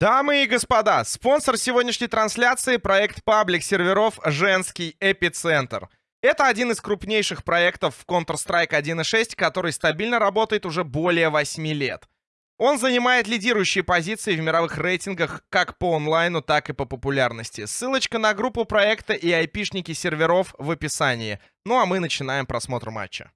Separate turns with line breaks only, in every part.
Дамы и господа, спонсор сегодняшней трансляции — проект паблик серверов «Женский эпицентр». Это один из крупнейших проектов в Counter-Strike 1.6, который стабильно работает уже более 8 лет. Он занимает лидирующие позиции в мировых рейтингах как по онлайну, так и по популярности. Ссылочка на группу проекта и айпишники серверов в описании. Ну а мы начинаем просмотр матча.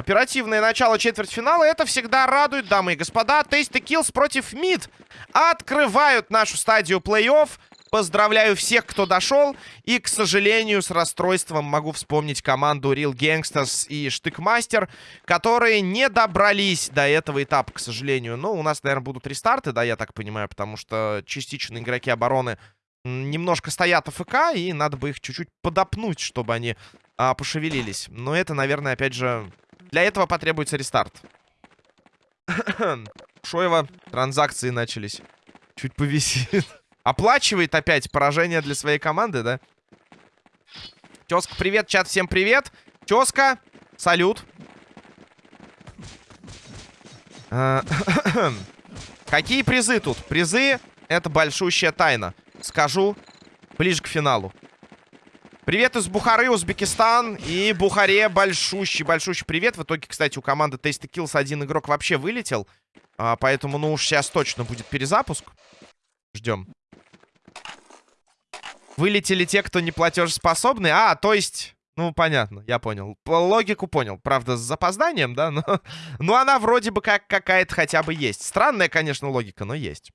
Оперативное начало четвертьфинала. Это всегда радует, дамы и господа. Тейсты Киллс против Мид открывают нашу стадию плей-офф. Поздравляю всех, кто дошел. И, к сожалению, с расстройством могу вспомнить команду Real Gangsters и Штыкмастер, которые не добрались до этого этапа, к сожалению. Но у нас, наверное, будут рестарты, да, я так понимаю, потому что частично игроки обороны немножко стоят АФК, и надо бы их чуть-чуть подопнуть, чтобы они а, пошевелились. Но это, наверное, опять же, для этого потребуется рестарт. Шоева, транзакции начались. Чуть повисит. Оплачивает опять поражение для своей команды, да? Тезка, привет, чат, всем привет. Тезка, салют. А, какие призы тут? Призы — это большущая тайна. Скажу ближе к финалу. Привет из Бухары, Узбекистан. И Бухаре большущий, большущий привет. В итоге, кстати, у команды Tasty Kills один игрок вообще вылетел. А, поэтому, ну уж сейчас точно будет перезапуск. Ждем. Вылетели те, кто не платежеспособны. А, то есть... Ну, понятно, я понял. Логику понял. Правда, с запозданием, да? Но, но она вроде бы как какая-то хотя бы есть. Странная, конечно, логика, но есть.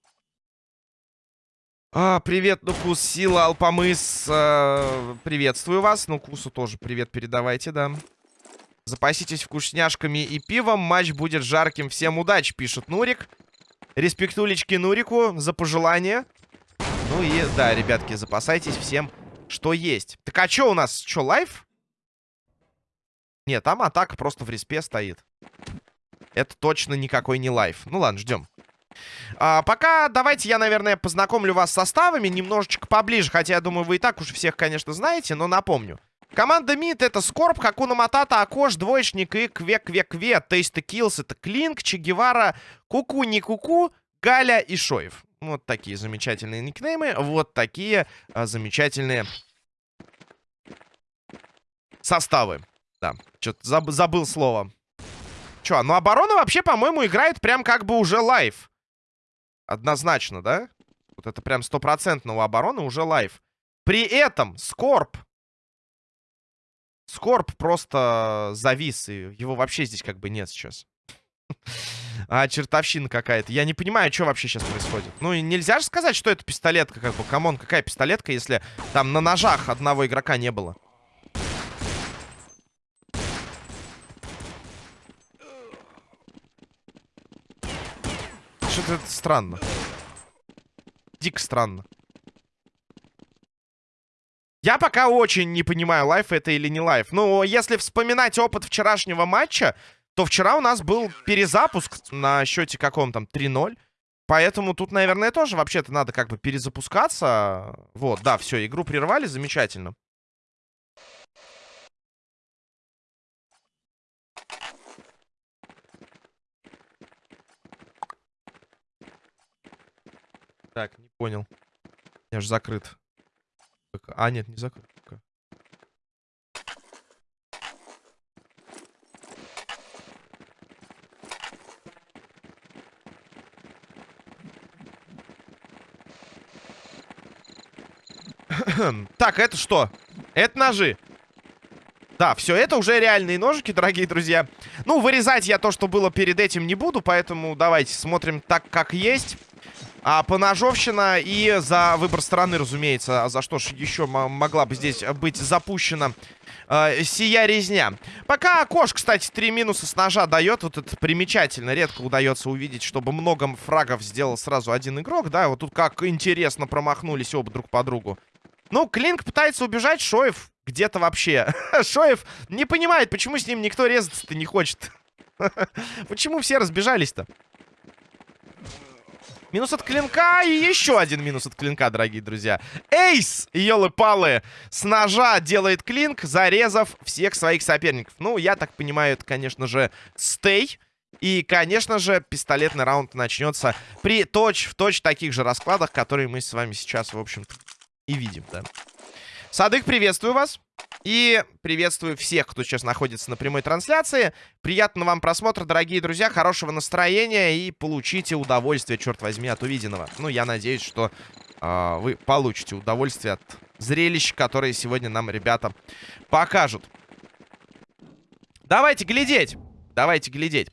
А, привет, Нукус, Сила, Алпамыс. Э, приветствую вас. Нукусу тоже привет передавайте, да. Запаситесь вкусняшками и пивом. Матч будет жарким. Всем удачи, пишет Нурик. Респектулечки Нурику за пожелание. Ну и, да, ребятки, запасайтесь всем, что есть. Так а что у нас? Что, live? Нет, там атака просто в респе стоит. Это точно никакой не live. Ну ладно, ждем. А, пока давайте я, наверное, познакомлю вас с составами немножечко поближе. Хотя, я думаю, вы и так уже всех, конечно, знаете, но напомню. Команда МИД это Скорб, Хакуна Матата, Акош, Двоечник и Кве-Кве-Кве. Тейста Киллс это Клинк, Че Гевара, Куку, не Куку, Галя и Шоев. Вот такие замечательные никнеймы. Вот такие а, замечательные составы. Да, что-то заб забыл слово. Че, ну оборона вообще, по-моему, играет прям как бы уже live. Однозначно, да? Вот это прям стопроцентно у обороны уже live. При этом Скорб. Скорб просто завис, и его вообще здесь как бы нет сейчас. А, чертовщина какая-то. Я не понимаю, что вообще сейчас происходит. Ну, нельзя же сказать, что это пистолетка, как бы. Come on, какая пистолетка, если там на ножах одного игрока не было. Это странно. Дико странно. Я пока очень не понимаю, лайф это или не лайф. Ну, если вспоминать опыт вчерашнего матча, то вчера у нас был перезапуск на счете каком там 3-0. Поэтому тут, наверное, тоже вообще-то надо как бы перезапускаться. Вот, да, все, игру прервали, замечательно. Так, не понял. Я же закрыт. А, нет, не закрыт. так, это что? Это ножи. Да, все, это уже реальные ножики, дорогие друзья. Ну, вырезать я то, что было перед этим, не буду, поэтому давайте смотрим так, как есть. А, поножовщина и за выбор стороны, разумеется. А за что ж еще могла бы здесь быть запущена э, сия резня. Пока Кош, кстати, три минуса с ножа дает. Вот это примечательно. Редко удается увидеть, чтобы много фрагов сделал сразу один игрок. Да, вот тут как интересно промахнулись оба друг по другу. Ну, Клинк пытается убежать, Шоев где-то вообще. Шоев не понимает, почему с ним никто резаться-то не хочет. Почему все разбежались-то? Минус от клинка и еще один минус от клинка, дорогие друзья. Эйс, елы-палы, с ножа делает клинк, зарезав всех своих соперников. Ну, я так понимаю, это, конечно же, стей. И, конечно же, пистолетный раунд начнется при точь-в-точь -точь таких же раскладах, которые мы с вами сейчас, в общем-то, и видим, да. Садык, приветствую вас. И приветствую всех, кто сейчас находится на прямой трансляции. Приятного вам просмотра, дорогие друзья, хорошего настроения и получите удовольствие, черт возьми, от увиденного. Ну, я надеюсь, что э, вы получите удовольствие от зрелищ, которые сегодня нам ребята покажут. Давайте глядеть. Давайте глядеть.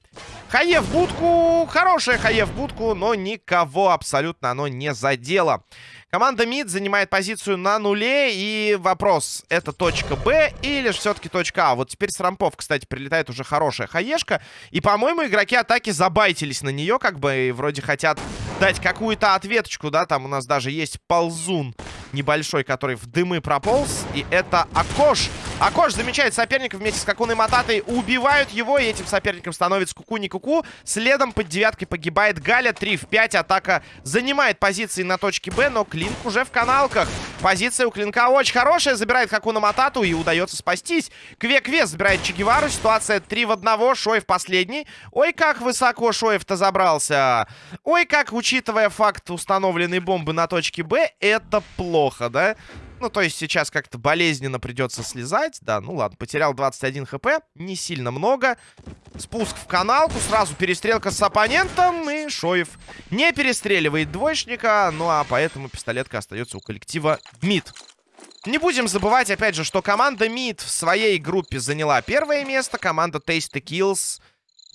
Хае в будку. Хорошая хае в будку, но никого абсолютно оно не задело. Команда МИД занимает позицию на нуле. И вопрос, это точка Б или же все-таки точка А? Вот теперь с рампов, кстати, прилетает уже хорошая хаешка. И, по-моему, игроки атаки забайтились на нее, как бы, и вроде хотят дать какую-то ответочку, да? Там у нас даже есть ползун небольшой, который в дымы прополз. И это Акош. Акош замечает соперника вместе с Какуной Мататой. Убивают его, и этим соперником становится Куку-не Куку. Следом под девяткой погибает Галя. 3 в 5. Атака занимает позиции на точке Б, но Клинк уже в каналках. Позиция у Клинка очень хорошая. Забирает Хакуна Матату и удается спастись. Кве-Кве забирает Чегевару. Ситуация 3 в 1. Шоев последний. Ой, как высоко Шоев-то забрался. Ой, как, учитывая факт установленной бомбы на точке Б, это плохо, да? Ну, то есть сейчас как-то болезненно придется слезать. Да, ну ладно, потерял 21 хп. Не сильно много. Спуск в каналку. Сразу перестрелка с оппонентом. И Шоев не перестреливает двоечника. Ну, а поэтому пистолетка остается у коллектива МИД. Не будем забывать, опять же, что команда МИД в своей группе заняла первое место. Команда Tasty Kills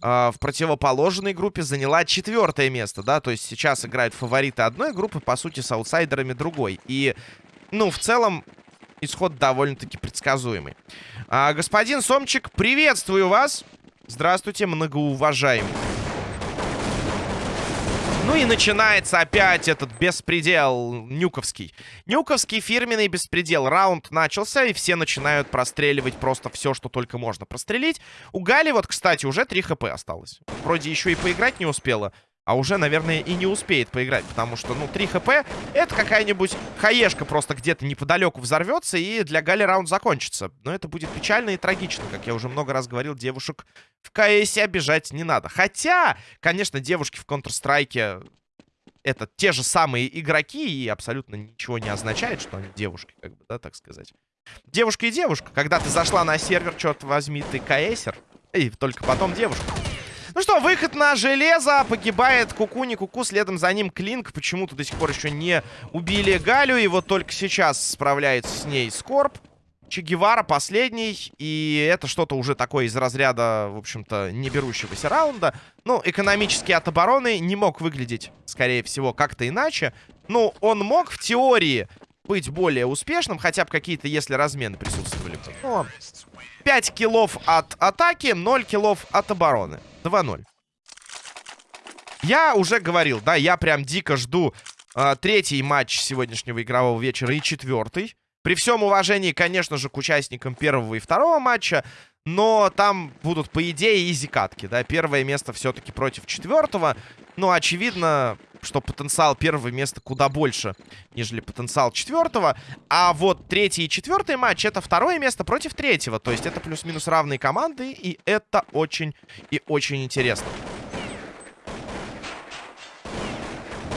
э, в противоположной группе заняла четвертое место, да. То есть сейчас играют фавориты одной группы, по сути, с аутсайдерами другой. И ну, в целом, исход довольно-таки предсказуемый. А, господин Сомчик, приветствую вас. Здравствуйте, многоуважаемый. Ну и начинается опять этот беспредел нюковский. Нюковский фирменный беспредел. Раунд начался, и все начинают простреливать просто все, что только можно прострелить. У Гали вот, кстати, уже 3 хп осталось. Вроде еще и поиграть не успела а уже, наверное, и не успеет поиграть, потому что, ну, 3 хп — это какая-нибудь хаешка просто где-то неподалеку взорвется, и для Гали раунд закончится. Но это будет печально и трагично, как я уже много раз говорил, девушек в КСе обижать не надо. Хотя, конечно, девушки в Counter-Strike это те же самые игроки, и абсолютно ничего не означает, что они девушки, как бы, да, так сказать. Девушка и девушка. Когда ты зашла на сервер, черт возьми, ты КСер, и только потом девушка. Ну что, выход на железо. Погибает Куку, не Куку. Следом за ним Клинк. Почему-то до сих пор еще не убили Галю. И вот только сейчас справляется с ней Скорб. Че Гевара последний. И это что-то уже такое из разряда, в общем-то, не берущегося раунда. Ну, экономически от обороны не мог выглядеть, скорее всего, как-то иначе. Ну, он мог в теории быть более успешным. Хотя бы какие-то, если размены присутствовали. Но 5 киллов от атаки, 0 киллов от обороны. 2-0. Я уже говорил, да, я прям дико жду э, третий матч сегодняшнего игрового вечера и четвертый. При всем уважении, конечно же, к участникам первого и второго матча, но там будут, по идее, изи-катки, да. Первое место все-таки против четвертого. Но очевидно, что потенциал первого места куда больше, нежели потенциал четвертого. А вот третий и четвертый матч это второе место против третьего. То есть это плюс-минус равные команды, и это очень и очень интересно.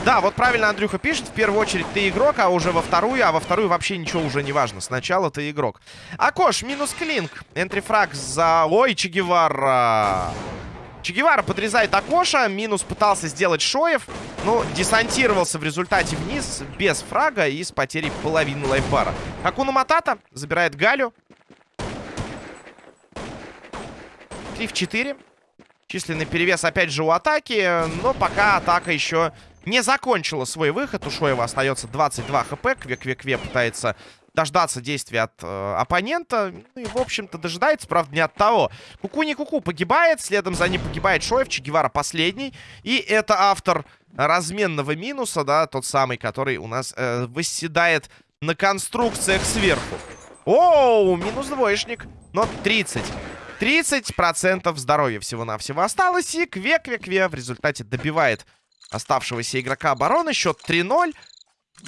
Да, вот правильно Андрюха пишет. В первую очередь ты игрок, а уже во вторую, а во вторую вообще ничего уже не важно. Сначала ты игрок. Акош, минус клинк. Энтрифраг за... Ой, Чегевара. Чегевара подрезает Акоша. Минус пытался сделать Шоев. Но десантировался в результате вниз без фрага и с потерей половины лайфбара. Акуна Матата забирает Галю. 3 в 4. Численный перевес опять же у атаки. Но пока атака еще не закончила свой выход. У Шоева остается 22 хп. Кве-кве-кве пытается дождаться действия от э, оппонента. Ну и, в общем-то, дожидается, правда, не от того. Куку не куку погибает, следом за ним погибает Шоев, Че Гевара последний. И это автор разменного минуса, да, тот самый, который у нас э, восседает на конструкциях сверху. Оу, минус двоечник, но 30. 30% здоровья всего-навсего осталось, и Кве-Кве-Кве в результате добивает оставшегося игрока обороны. Счет 3-0.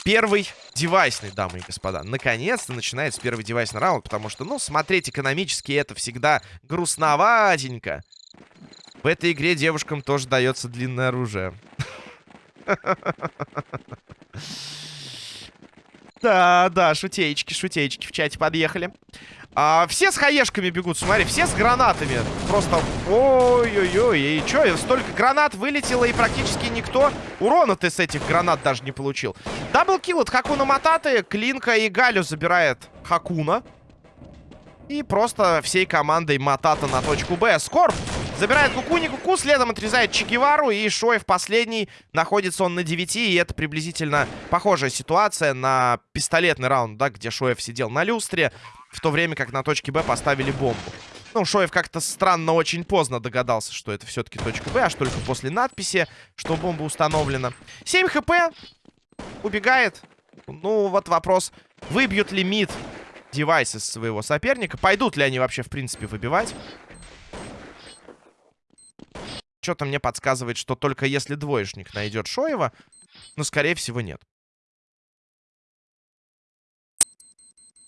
Первый девайсный, дамы и господа. Наконец-то начинается первый девайсный раунд, потому что, ну, смотреть экономически это всегда грустноватенько. В этой игре девушкам тоже дается длинное оружие. Да, да, шутеечки, шутеечки в чате подъехали. А, все с хаешками бегут, смотри, все с гранатами. Просто, ой-ой-ой, и чё, столько гранат вылетело, и практически никто урона-то с этих гранат даже не получил. Даблкил от Хакуна Мататы, Клинка и Галю забирает Хакуна. И просто всей командой Матата на точку Б. Скорб забирает Куку, Куку, следом отрезает Чегевару, и Шоев последний. Находится он на 9, и это приблизительно похожая ситуация на пистолетный раунд, да, где Шоев сидел на люстре. В то время как на точке Б поставили бомбу. Ну, Шоев как-то странно очень поздно догадался, что это все-таки точка Б, аж только после надписи, что бомба установлена. 7 хп. Убегает. Ну, вот вопрос, выбьют ли мид девайсы своего соперника? Пойдут ли они вообще, в принципе, выбивать? Что-то мне подсказывает, что только если двоечник найдет Шоева, но, скорее всего, нет.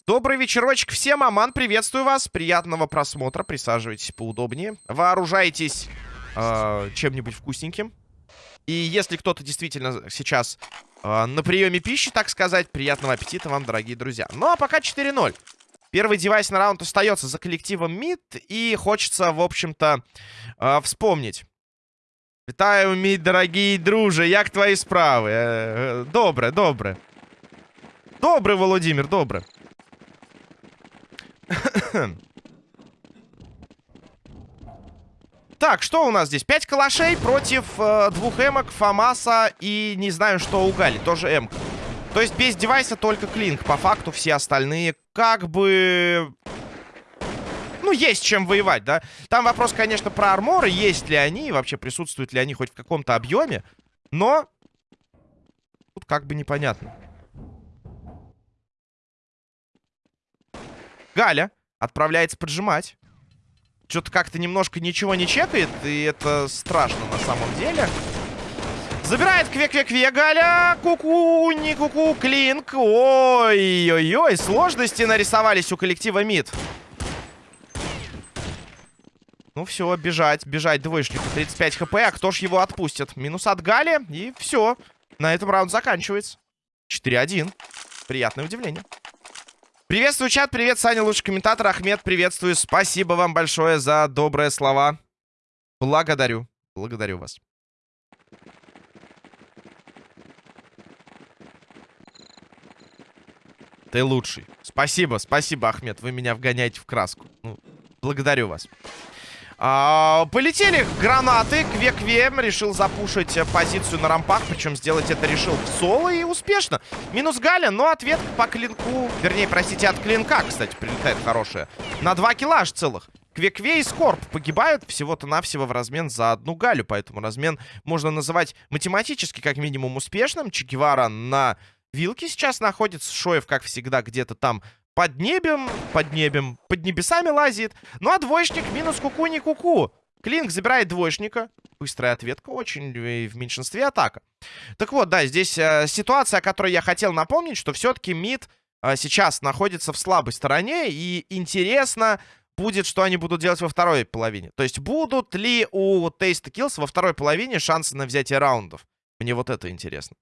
Добрый вечерочек всем, Аман, приветствую вас. Приятного просмотра, присаживайтесь поудобнее. Вооружайтесь э, чем-нибудь вкусненьким. И если кто-то действительно сейчас э, на приеме пищи, так сказать, приятного аппетита вам, дорогие друзья. Ну, а пока 4-0. Первый девайс на раунд остается за коллективом МИД. И хочется, в общем-то, э, вспомнить. Вітаю, мій дорогие друже, як твои справи? Э, добре, добре. Добре, Володимир, добре. Так, что у нас здесь? Пять калашей против э, двух эмок, Фамаса и не знаю, что у Гали. Тоже эмка. То есть без девайса только клинк. По факту все остальные как бы... Ну, есть чем воевать, да? Там вопрос, конечно, про арморы. Есть ли они, вообще присутствуют ли они хоть в каком-то объеме. Но... Тут как бы непонятно. Галя отправляется поджимать. Что-то как-то немножко ничего не чекает, и это страшно на самом деле. Забирает кве-кве-кве Галя. Ку-ку, не ку-ку, клинк. Ой-ой-ой, сложности нарисовались у коллектива МИД. Ну все, бежать, бежать двоечнику. 35 хп, а кто ж его отпустит? Минус от Гали, и все. На этом раунд заканчивается. 4-1. Приятное удивление. Приветствую, чат. Привет, Саня, лучший комментатор. Ахмед, приветствую. Спасибо вам большое за добрые слова. Благодарю. Благодарю вас. Ты лучший. Спасибо, спасибо, Ахмед. Вы меня вгоняете в краску. Ну, благодарю вас. А, полетели гранаты. Кве-Кве решил запушить позицию на рампах. Причем сделать это решил в соло и успешно. Минус Галя, но ответ по клинку... Вернее, простите, от клинка, кстати, прилетает хорошая. На два килла аж целых. Кве-Кве и Скорб погибают всего-то навсего в размен за одну Галю. Поэтому размен можно называть математически как минимум успешным. Чегевара на вилке сейчас находится. Шоев, как всегда, где-то там под небем, под небем, под небесами лазит. Ну а двоечник минус куку не куку. Клинк забирает двоечника. Быстрая ответка, очень в меньшинстве атака. Так вот, да, здесь э, ситуация, о которой я хотел напомнить, что все-таки мид э, сейчас находится в слабой стороне. И интересно будет, что они будут делать во второй половине. То есть будут ли у Taste Kills во второй половине шансы на взятие раундов? Мне вот это интересно.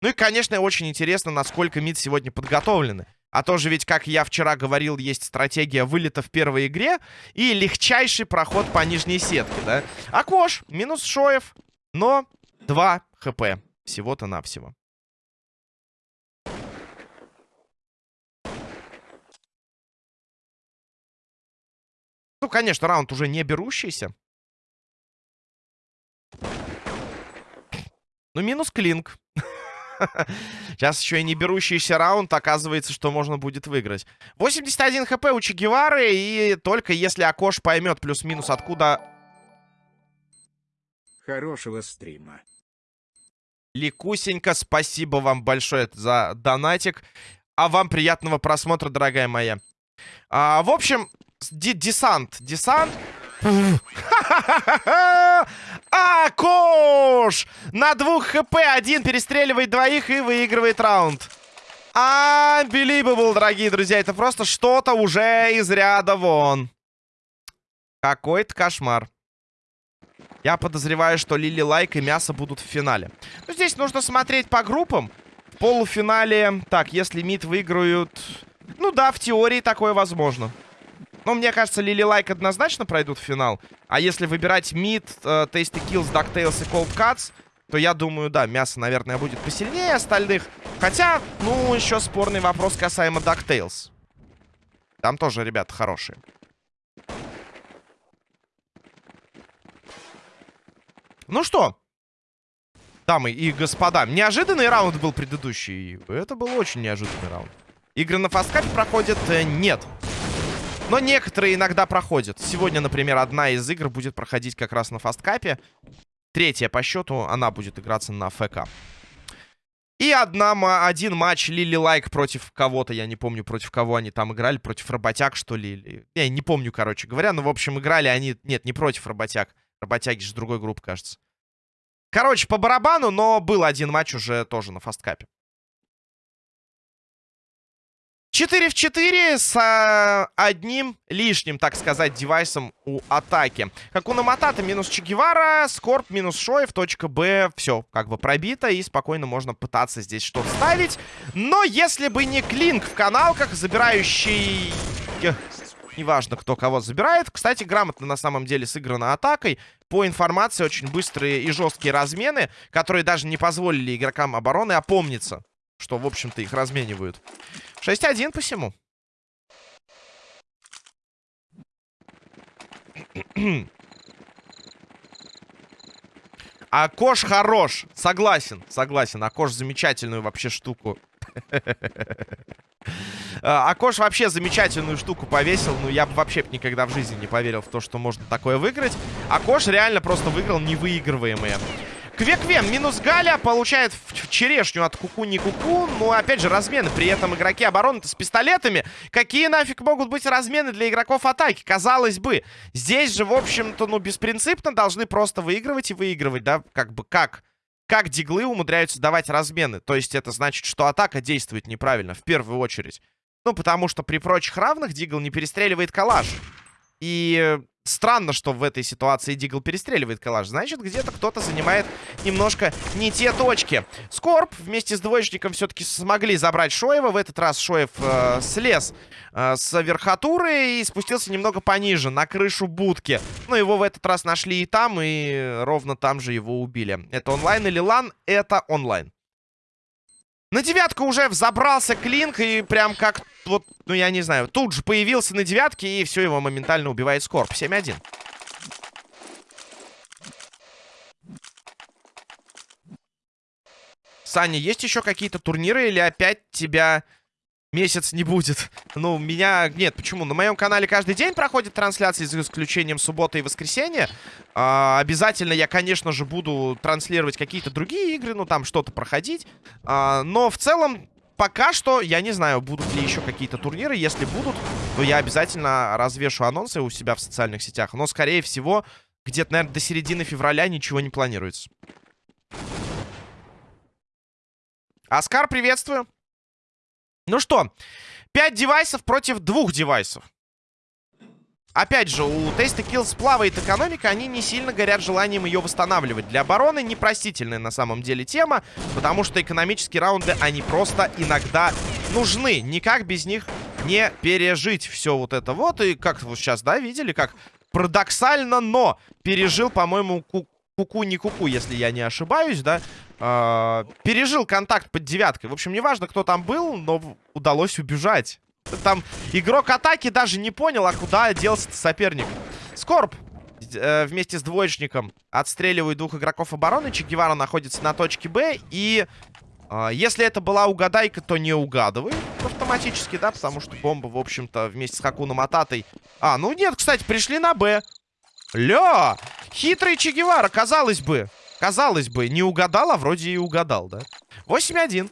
Ну и, конечно, очень интересно, насколько мид сегодня подготовлены. А тоже ведь, как я вчера говорил, есть стратегия вылета в первой игре и легчайший проход по нижней сетке, да? Акош, минус Шоев, но 2 хп всего-то навсего. Ну, конечно, раунд уже не берущийся. Ну, минус Клинк. Сейчас еще и не берущийся раунд, оказывается, что можно будет выиграть. 81 хп у Чегевары, и только если Акош поймет плюс-минус откуда...
Хорошего стрима.
Ликусенька, спасибо вам большое за донатик. А вам приятного просмотра, дорогая моя. А, в общем, десант. Десант. Акош! На двух хп один перестреливает двоих и выигрывает раунд. Unbelievable, дорогие друзья. Это просто что-то уже из ряда вон. Какой-то кошмар. Я подозреваю, что Лили Лайк и Мясо будут в финале. Но здесь нужно смотреть по группам. В полуфинале... Так, если МИД выиграют... Ну да, в теории такое возможно. Но мне кажется, Лили Лайк однозначно пройдут в финал. А если выбирать МИД, Tasty Kills, DuckTales и Cold Cuts, то я думаю, да, мясо, наверное, будет посильнее остальных. Хотя, ну, еще спорный вопрос касаемо DuckTales. Там тоже ребята хорошие. Ну что, дамы и господа, неожиданный раунд был предыдущий. Это был очень неожиданный раунд. Игры на фасткапе проходят? Э, нет. Но некоторые иногда проходят. Сегодня, например, одна из игр будет проходить как раз на фасткапе. Третья по счету, она будет играться на ФК. И одна, один матч Лили Лайк против кого-то, я не помню, против кого они там играли, против Работяг, что ли. Я не помню, короче говоря, но, в общем, играли они... Нет, не против Работяг. Работяги же другой группы, кажется. Короче, по барабану, но был один матч уже тоже на фасткапе. 4 в 4 с а, одним лишним, так сказать, девайсом у атаки. Как у Наматата минус Чегевара, Скорб минус Шоев, точка Б. Все, как бы пробито, и спокойно можно пытаться здесь что-то ставить. Но если бы не Клинк в каналках, забирающий Неважно, кто кого забирает. Кстати, грамотно на самом деле сыграно атакой. По информации, очень быстрые и жесткие размены, которые даже не позволили игрокам обороны опомниться, что, в общем-то, их разменивают. 6-1 посему. Акош хорош. Согласен, согласен. Акош замечательную вообще штуку А, Акош вообще замечательную штуку повесил. Ну, я бы вообще никогда в жизни не поверил в то, что можно такое выиграть. Акош реально просто выиграл невыигрываемые. Квеквен минус Галя получает в черешню от Куку не Куку. Ну, опять же, размены. При этом игроки обороны-то с пистолетами. Какие нафиг могут быть размены для игроков атаки? Казалось бы. Здесь же, в общем-то, ну, беспринципно должны просто выигрывать и выигрывать, да? Как бы как? как диглы умудряются давать размены. То есть это значит, что атака действует неправильно, в первую очередь. Ну, потому что при прочих равных дигл не перестреливает калаш. И странно, что в этой ситуации Дигл перестреливает калаш. Значит, где-то кто-то занимает немножко не те точки. Скорб вместе с двоечником все-таки смогли забрать Шоева. В этот раз Шоев э, слез э, с верхотуры и спустился немного пониже, на крышу будки. Но его в этот раз нашли и там, и ровно там же его убили. Это онлайн или лан? Это онлайн. На девятку уже взобрался Клинк, и прям как, вот, ну я не знаю, тут же появился на девятке, и все, его моментально убивает Скорб. 7-1. Саня, есть еще какие-то турниры или опять тебя месяц не будет. Ну, меня... Нет, почему? На моем канале каждый день проходит трансляции, за исключением субботы и воскресенья. А, обязательно я, конечно же, буду транслировать какие-то другие игры, ну, там что-то проходить. А, но в целом, пока что, я не знаю, будут ли еще какие-то турниры. Если будут, то я обязательно развешу анонсы у себя в социальных сетях. Но, скорее всего, где-то, наверное, до середины февраля ничего не планируется. Оскар, приветствую. Ну что, 5 девайсов против двух девайсов. Опять же, у Tasty Kills плавает экономика, они не сильно горят желанием ее восстанавливать. Для обороны непростительная на самом деле тема, потому что экономические раунды, они просто иногда нужны. Никак без них не пережить все вот это вот. И как вы сейчас, да, видели, как парадоксально, но пережил, по-моему, куку не куку, если я не ошибаюсь, да, э, пережил контакт под девяткой. В общем, неважно, кто там был, но удалось убежать. Там игрок атаки даже не понял, а куда делся соперник. Скорб э, вместе с двоечником отстреливает двух игроков обороны. Че Гевара находится на точке Б. И э, если это была угадайка, то не угадывает автоматически, да, потому что бомба, в общем-то, вместе с Хакуном Ататой... А, ну нет, кстати, пришли на Б. Ля! Хитрый Че Гевара, казалось бы. Казалось бы, не угадал, а вроде и угадал, да? 8-1.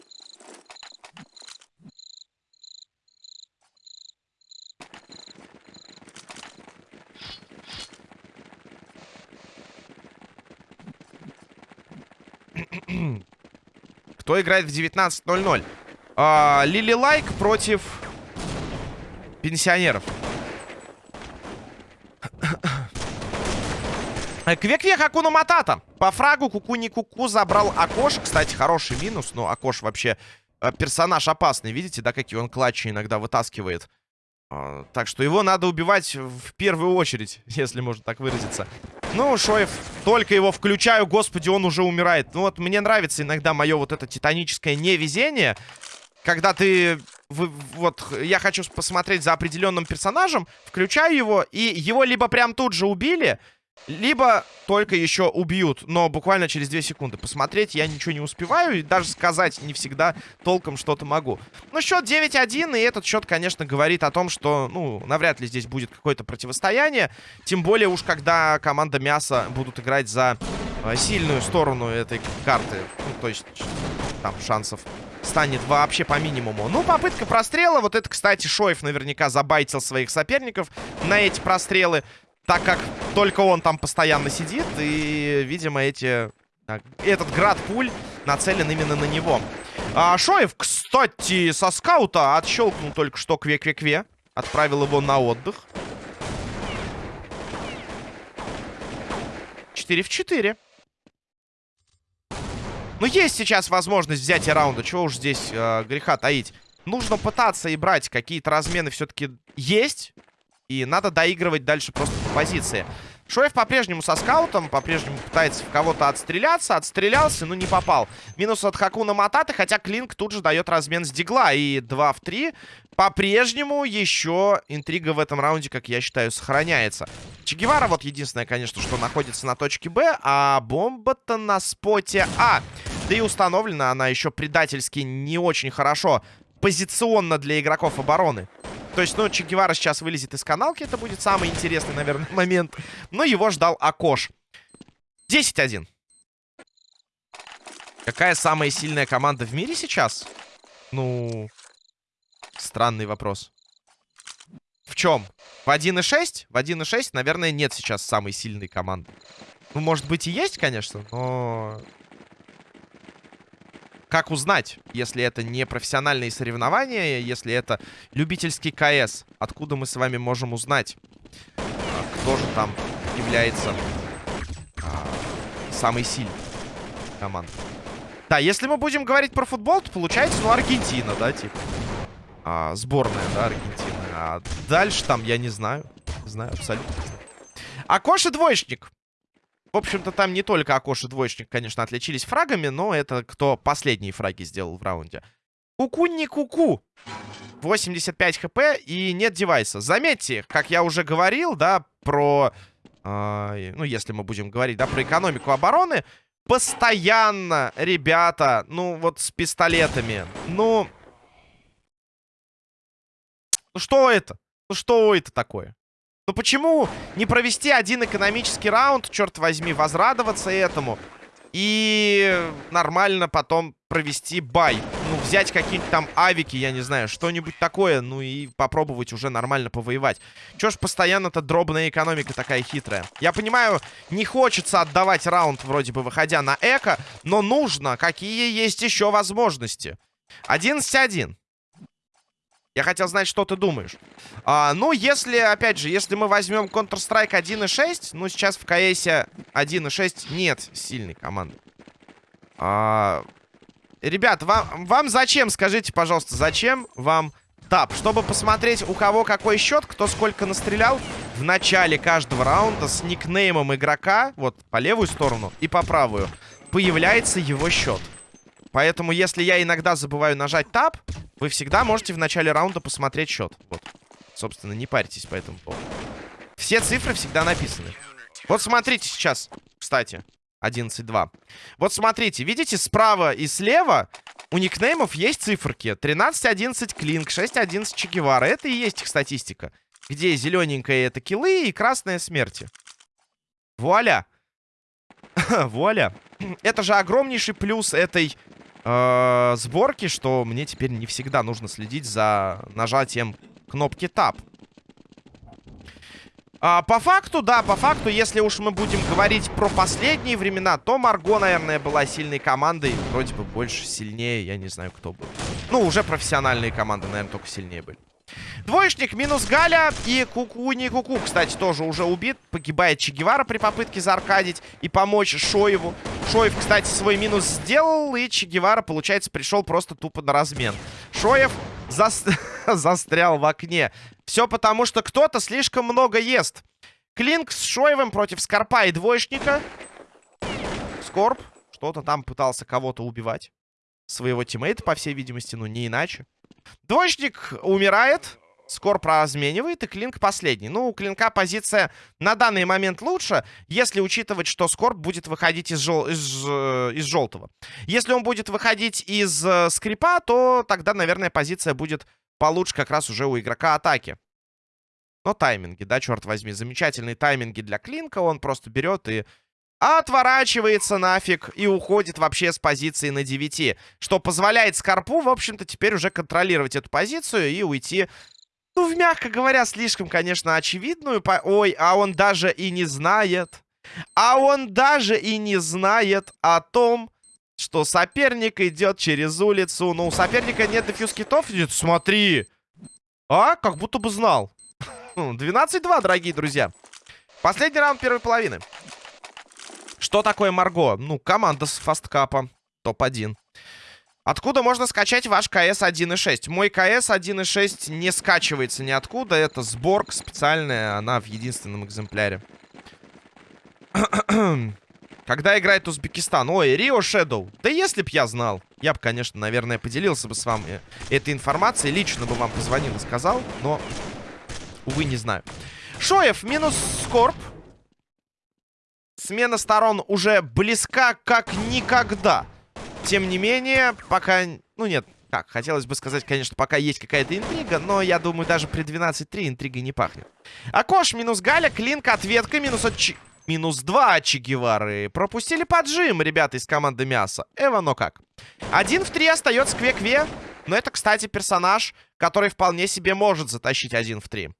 Кто играет в 19.00? А, Лили Лайк против пенсионеров. Квек-квек Акуна Матата. По фрагу Куку не Куку забрал Акош. Кстати, хороший минус, но Акош вообще э, персонаж опасный. Видите, да, какие он клатчи иногда вытаскивает. Э, так что его надо убивать в первую очередь, если можно так выразиться. Ну, Шоев, только его включаю, господи, он уже умирает. Ну вот, мне нравится иногда мое вот это титаническое невезение. Когда ты... Вы, вот, я хочу посмотреть за определенным персонажем, включаю его, и его либо прям тут же убили, либо только еще убьют, но буквально через 2 секунды. Посмотреть я ничего не успеваю, и даже сказать не всегда толком что-то могу. Ну, счет 9-1, и этот счет, конечно, говорит о том, что, ну, навряд ли здесь будет какое-то противостояние. Тем более уж, когда команда Мяса будут играть за э, сильную сторону этой карты. Ну, то есть, там шансов станет вообще по минимуму. Ну, попытка прострела. Вот это, кстати, Шоев наверняка забайтил своих соперников на эти прострелы так как только он там постоянно сидит, и, видимо, эти... Этот град пуль нацелен именно на него. А, Шоев, кстати, со скаута отщелкнул только что кве-кве-кве. Отправил его на отдых. 4 в 4. Ну, есть сейчас возможность взять и раунда. Чего уж здесь э, греха таить. Нужно пытаться и брать. Какие-то размены все-таки есть. И надо доигрывать дальше просто по позиции. Шоев по-прежнему со скаутом, по-прежнему пытается в кого-то отстреляться. Отстрелялся, но не попал. Минус от Хакуна Мататы, хотя Клинк тут же дает размен с Дигла. И 2 в 3. По-прежнему еще интрига в этом раунде, как я считаю, сохраняется. Чегевара вот единственное, конечно, что находится на точке Б, а бомба-то на споте А. Да и установлена она еще предательски не очень хорошо позиционно для игроков обороны. То есть, ну, Че Гевара сейчас вылезет из каналки. Это будет самый интересный, наверное, момент. Но его ждал Акош. 10-1. Какая самая сильная команда в мире сейчас? Ну, странный вопрос. В чем? В 1.6? В 1.6, наверное, нет сейчас самой сильной команды. Ну, может быть и есть, конечно, но как узнать, если это не профессиональные соревнования, если это любительский КС? Откуда мы с вами можем узнать, а, кто же там является а, самой сильной командой? Да, если мы будем говорить про футбол, то получается, ну, Аргентина, да, типа. А, сборная, да, Аргентина. А дальше там, я не знаю. Не знаю, абсолютно знаю. Акоши двоечник. В общем-то, там не только Акош и Двоечник, конечно, отличились фрагами, но это кто последние фраги сделал в раунде. Куку не куку. 85 хп и нет девайса. Заметьте, как я уже говорил, да, про... Э, ну, если мы будем говорить, да, про экономику обороны. Постоянно, ребята, ну, вот с пистолетами. Ну... Ну, что это? Ну, что это такое? Ну почему не провести один экономический раунд, черт возьми, возрадоваться этому и нормально потом провести бай. Ну, взять какие-нибудь там авики, я не знаю, что-нибудь такое, ну и попробовать уже нормально повоевать. Чё ж постоянно-то дробная экономика такая хитрая? Я понимаю, не хочется отдавать раунд вроде бы, выходя на эко, но нужно. Какие есть еще возможности? 11-1. Я хотел знать, что ты думаешь. А, ну, если, опять же, если мы возьмем Counter-Strike 1.6, ну, сейчас в КС 1.6 нет сильной команды. А, ребят, вам, вам зачем, скажите, пожалуйста, зачем вам тап? Чтобы посмотреть, у кого какой счет, кто сколько настрелял в начале каждого раунда с никнеймом игрока, вот, по левую сторону и по правую, появляется его счет. Поэтому, если я иногда забываю нажать тап, вы всегда можете в начале раунда посмотреть счет. Вот. Собственно, не парьтесь по этому поводу. Все цифры всегда написаны. Вот смотрите сейчас, кстати, 11-2. Вот смотрите, видите, справа и слева у никнеймов есть циферки. 13-11 Клинк, 6-11 Чегевара. Это и есть их статистика. Где зелененькая это киллы и красная смерти. Вуаля. Вуаля. Это же огромнейший плюс этой э, сборки, что мне теперь не всегда нужно следить за нажатием кнопки Tab. А, по факту, да, по факту, если уж мы будем говорить про последние времена, то Марго, наверное, была сильной командой. Вроде бы больше, сильнее, я не знаю, кто был. Ну, уже профессиональные команды, наверное, только сильнее были. Двоечник минус Галя и Куку не Куку, кстати, тоже уже убит. Погибает Че Гевара при попытке зааркадить и помочь Шоеву. Шоев, кстати, свой минус сделал, и Че Гевара, получается, пришел просто тупо на размен. Шоев зас... застрял в окне. Все потому, что кто-то слишком много ест. Клинк с Шоевым против Скорпа и Двоечника. Скорп что-то там пытался кого-то убивать. Своего тиммейта, по всей видимости, ну не иначе. Двоечник умирает. Скорп разменивает, и Клинк последний. Ну, у Клинка позиция на данный момент лучше, если учитывать, что Скорп будет выходить из, жел... из, э, из желтого. Если он будет выходить из э, скрипа, то тогда, наверное, позиция будет получше как раз уже у игрока атаки. Но тайминги, да, черт возьми, замечательные тайминги для Клинка. Он просто берет и отворачивается нафиг и уходит вообще с позиции на 9. Что позволяет Скорпу, в общем-то, теперь уже контролировать эту позицию и уйти, ну, мягко говоря, слишком, конечно, очевидную. По... Ой, а он даже и не знает. А он даже и не знает о том, что соперник идет через улицу. Ну, у соперника нет дефьюз китов. Смотри. А, как будто бы знал. 12-2, дорогие друзья. Последний раунд первой половины. Что такое Марго? Ну, команда с фасткапа. Топ-1. Откуда можно скачать ваш КС 1.6? Мой КС 1.6 не скачивается ниоткуда. Это сборка специальная. Она в единственном экземпляре. Когда играет Узбекистан? Ой, Рио Шэдоу. Да если б я знал. Я бы, конечно, наверное, поделился бы с вами этой информацией. Лично бы вам позвонил и сказал. Но, увы, не знаю. Шоев минус Скорб. Смена сторон уже близка как никогда. Тем не менее, пока... Ну нет, так, хотелось бы сказать, конечно, пока есть какая-то интрига, но я думаю, даже при 12-3 интригой не пахнет. Акош минус Галя, Клинк, ответка минус от... Ч... Минус 2 от Чегевары. Пропустили поджим, ребята из команды Мяса. Эва, но как. Один в три остается Кве-Кве. Но это, кстати, персонаж, который вполне себе может затащить один в три.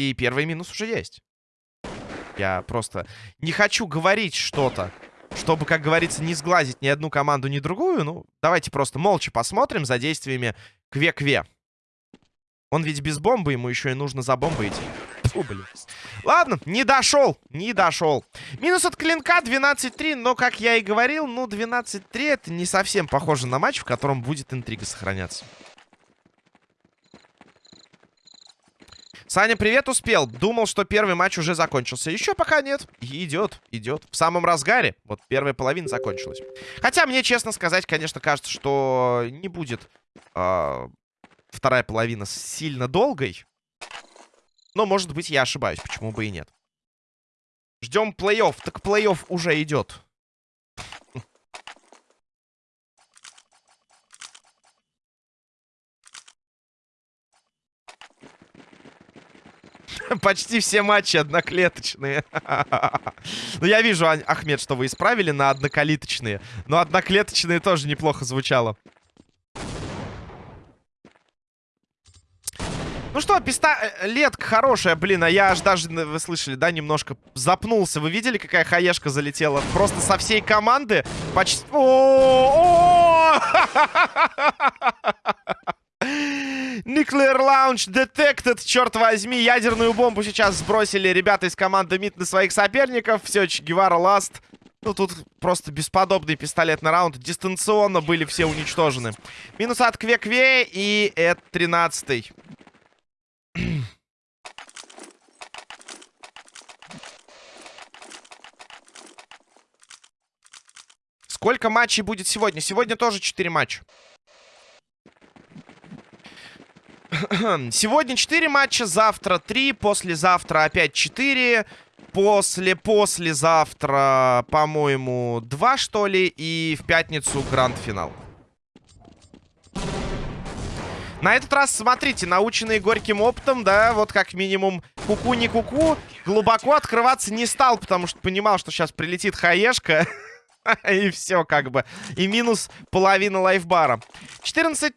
И первый минус уже есть. Я просто не хочу говорить что-то, чтобы, как говорится, не сглазить ни одну команду, ни другую. Ну, давайте просто молча посмотрим за действиями Кве-Кве. Он ведь без бомбы, ему еще и нужно за бомбой идти. Фу, блин. Ладно, не дошел, не дошел. Минус от клинка 12-3, но, как я и говорил, ну, 12-3 это не совсем похоже на матч, в котором будет интрига сохраняться. Саня, привет, успел. Думал, что первый матч уже закончился. Еще пока нет. идет, идет. В самом разгаре. Вот первая половина закончилась. Хотя мне, честно сказать, конечно, кажется, что не будет э, вторая половина сильно долгой. Но, может быть, я ошибаюсь. Почему бы и нет. Ждем плей-офф. Так плей-офф уже идет. Почти все матчи одноклеточные. Ну, я вижу, Ахмед, что вы исправили на однокалиточные. Но одноклеточные тоже неплохо звучало. Ну что, пистолетка хорошая, блин, а я аж даже, вы слышали, да, немножко запнулся. Вы видели, какая хаешка залетела? Просто со всей команды почти... -о -о Nuclear Launch Detected, черт возьми. Ядерную бомбу сейчас сбросили ребята из команды МИД на своих соперников. Все, Гевара ласт. Ну, тут просто бесподобный пистолетный раунд. Дистанционно были все уничтожены. Минус от Кве-Кве и это 13 -й. Сколько матчей будет сегодня? Сегодня тоже 4 матча. Сегодня 4 матча, завтра 3, послезавтра опять 4. После-послезавтра, по-моему, 2, что ли. И в пятницу гранд-финал. На этот раз, смотрите, наученный горьким опытом, да, вот как минимум куку не куку, глубоко открываться не стал, потому что понимал, что сейчас прилетит хаешка. И все как бы. И минус половина лайфбара. 14-3.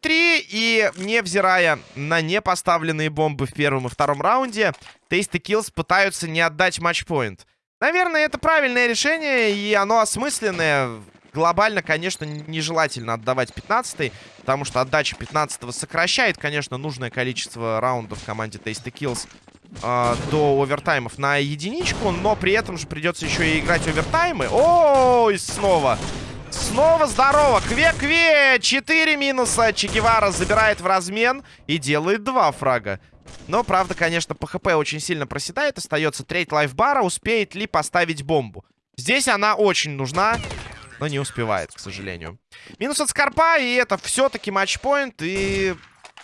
И невзирая на непоставленные бомбы в первом и втором раунде, Tasty Kills пытаются не отдать матчпоинт. Наверное, это правильное решение, и оно осмысленное. Глобально, конечно, нежелательно отдавать 15-й, потому что отдача 15-го сокращает, конечно, нужное количество раундов команде Tasty Kills э, до овертаймов на единичку, но при этом же придется еще и играть овертаймы. Ой, снова. Снова здорово. Кве-кве. 4 минуса. Чегевара забирает в размен и делает 2 фрага. Но, правда, конечно, по хп очень сильно проседает. Остается треть лайфбара. Успеет ли поставить бомбу? Здесь она очень нужна, но не успевает, к сожалению. Минус от Скорпа, и это все-таки матчпоинт. И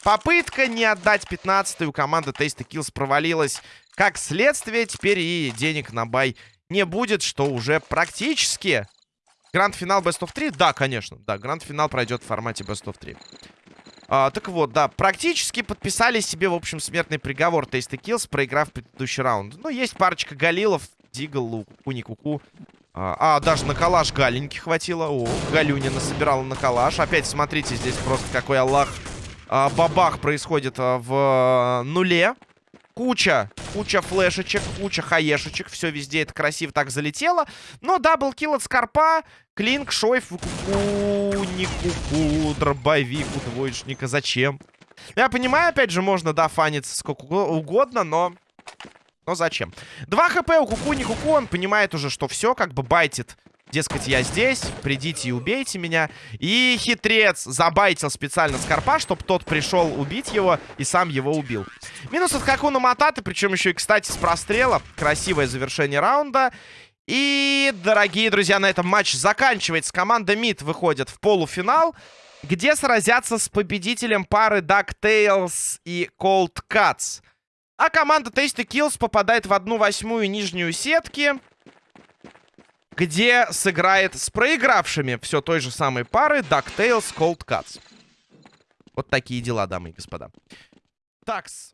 Попытка не отдать 15 у команды Tasty Kills провалилась. Как следствие, теперь и денег на бай не будет, что уже практически... Гранд-финал Best of 3? Да, конечно. Да, гранд-финал пройдет в формате Best of 3. А, так вот, да, практически подписали себе, в общем, смертный приговор Tasty Kills, проиграв предыдущий раунд. Ну, есть парочка галилов, Дигл, Луку, не Куку. А, а, даже на калаш Галеньки хватило. О, Галюнина собирала на калаш. Опять, смотрите, здесь просто какой Аллах а, бабах происходит а, в нуле. Куча, куча флешечек, куча хаешечек. Все везде это красиво так залетело. Но даблкил от Скорпа. Клинк, Шойф, куку, не дробовик у двоечника. Зачем? Я понимаю, опять же, можно, да, фаниться сколько угодно, но... Но зачем? Два хп у куку, не куку. Он понимает уже, что все, как бы байтит Дескать, я здесь, придите и убейте меня. И хитрец забайтил специально Скорпа, чтобы тот пришел убить его и сам его убил. Минус от Хакуна Матата, причем еще и, кстати, с прострела. Красивое завершение раунда. И, дорогие друзья, на этом матч заканчивается. Команда МИД выходит в полуфинал, где сразятся с победителем пары DuckTales и Cold Cuts. А команда Tasty Kills попадает в одну восьмую нижнюю сетки где сыграет с проигравшими все той же самой пары DuckTales Cold Cuts. Вот такие дела, дамы и господа. Такс.